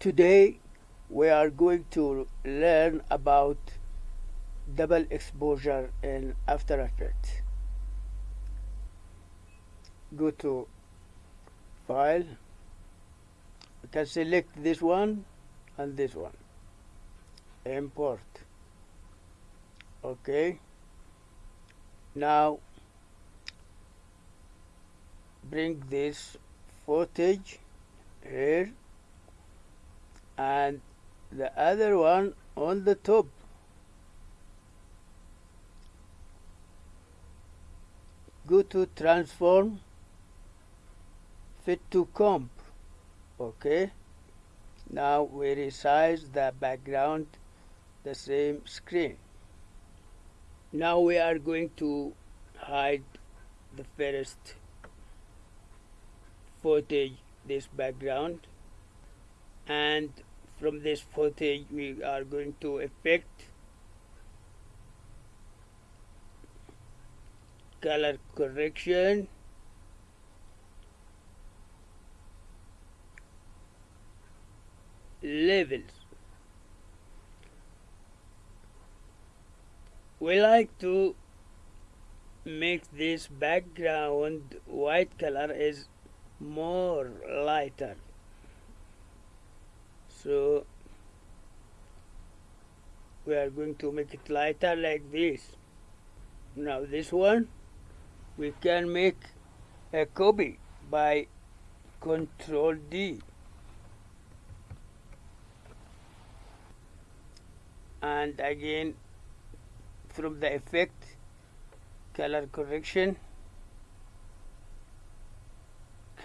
Today we are going to learn about double exposure in After Effects. Go to File. You can select this one and this one. Import. Okay. Now bring this footage here and the other one on the top. Go to transform fit to comp. Okay. Now we resize the background the same screen. Now we are going to hide the first footage this background. And from this footage we are going to effect color correction. Levels. We like to make this background white color is more lighter so we are going to make it lighter like this. Now this one we can make a copy by control D. And again from the effect color correction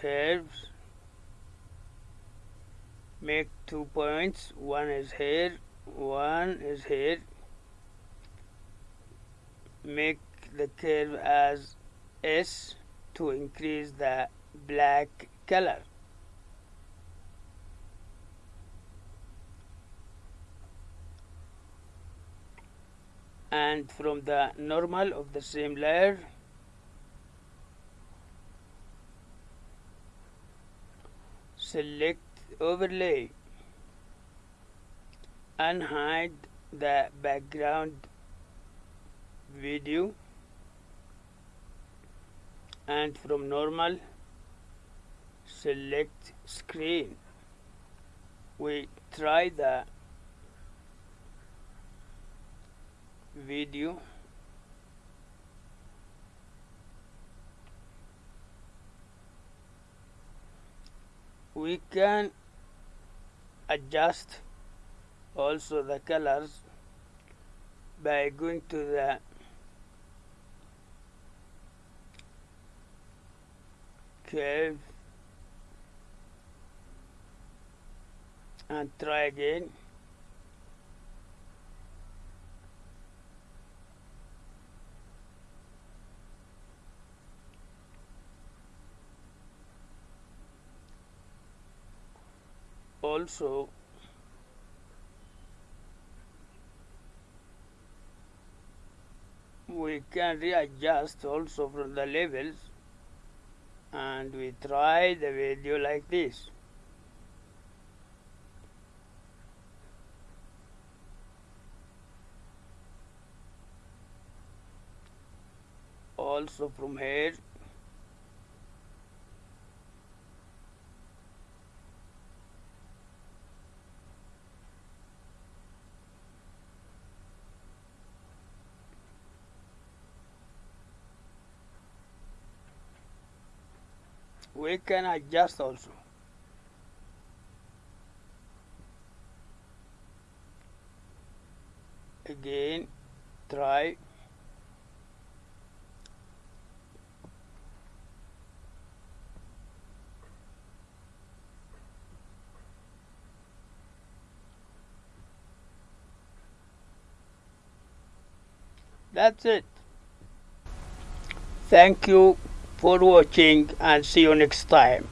curves make two points. One is here one is here. Make the curve as S to increase the black color. And from the normal of the same layer select overlay and hide the background video and from normal select screen. We try the video we can adjust also the colors by going to the curve and try again also we can readjust also from the levels and we try the video like this. Also from here we can adjust also? Again try. That's it. Thank you for watching and see you next time